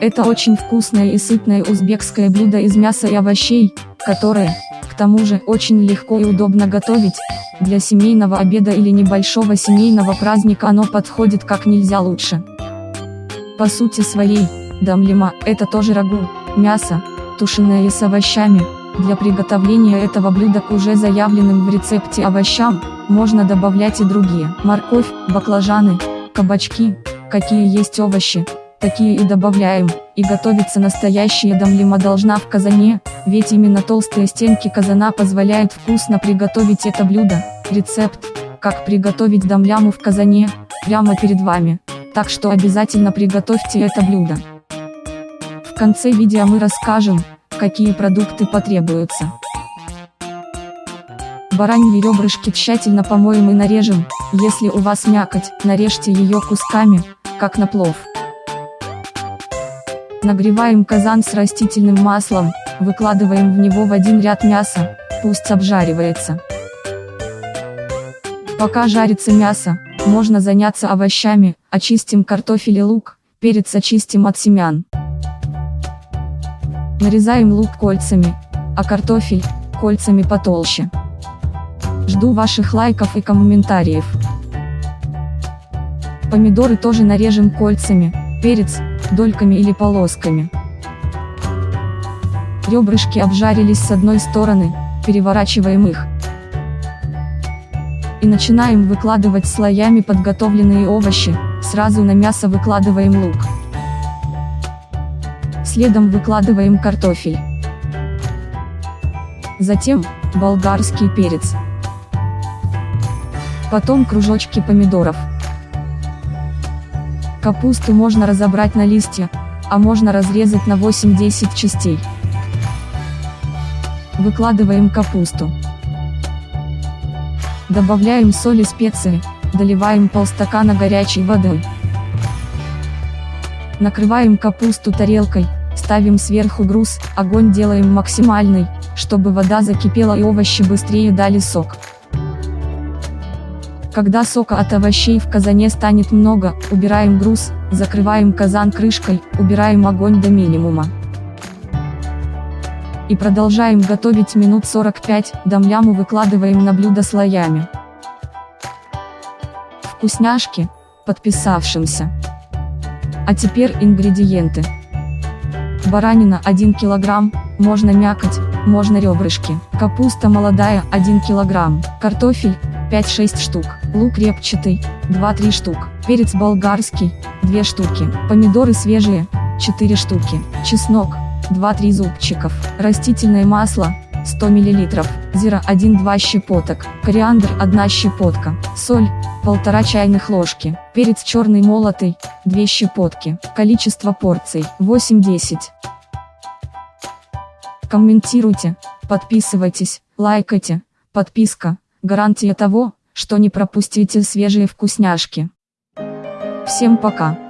Это очень вкусное и сытное узбекское блюдо из мяса и овощей, которое, к тому же, очень легко и удобно готовить. Для семейного обеда или небольшого семейного праздника оно подходит как нельзя лучше. По сути своей, дамлима – это тоже рагу, мясо, тушеное и с овощами. Для приготовления этого блюда к уже заявленным в рецепте овощам, можно добавлять и другие. Морковь, баклажаны, кабачки, какие есть овощи, такие и добавляем, и готовится настоящая дамлима должна в казане, ведь именно толстые стенки казана позволяют вкусно приготовить это блюдо. Рецепт, как приготовить дамляму в казане, прямо перед вами, так что обязательно приготовьте это блюдо. В конце видео мы расскажем, какие продукты потребуются. Бараньи ребрышки тщательно помоем и нарежем, если у вас мякоть, нарежьте ее кусками, как на плов. Нагреваем казан с растительным маслом, выкладываем в него в один ряд мясо, пусть обжаривается. Пока жарится мясо, можно заняться овощами, очистим картофель и лук, перец очистим от семян. Нарезаем лук кольцами, а картофель – кольцами потолще. Жду ваших лайков и комментариев. Помидоры тоже нарежем кольцами, перец – дольками или полосками. Ребрышки обжарились с одной стороны, переворачиваем их. И начинаем выкладывать слоями подготовленные овощи, сразу на мясо выкладываем лук. Следом выкладываем картофель. Затем, болгарский перец. Потом кружочки помидоров. Капусту можно разобрать на листья, а можно разрезать на 8-10 частей. Выкладываем капусту. Добавляем соль и специи, доливаем полстакана горячей воды. Накрываем капусту тарелкой, ставим сверху груз, огонь делаем максимальный, чтобы вода закипела и овощи быстрее дали сок. Когда сока от овощей в казане станет много, убираем груз, закрываем казан крышкой, убираем огонь до минимума. И продолжаем готовить минут 45, дамляму выкладываем на блюдо слоями. Вкусняшки, подписавшимся. А теперь ингредиенты. Баранина 1 кг, можно мякоть, можно ребрышки. Капуста молодая 1 кг. Картофель 5-6 штук. Лук репчатый 2-3 штук. Перец болгарский 2 штуки. Помидоры свежие 4 штуки. Чеснок 2-3 зубчиков. Растительное масло 100 мл. Зира 1-2 щепоток. Кориандр 1 щепотка. Соль 1,5 чайных ложки. Перец черный молотый 2 щепотки. Количество порций 8-10. Комментируйте, подписывайтесь, лайкайте, подписка – гарантия того, что не пропустите свежие вкусняшки. Всем пока!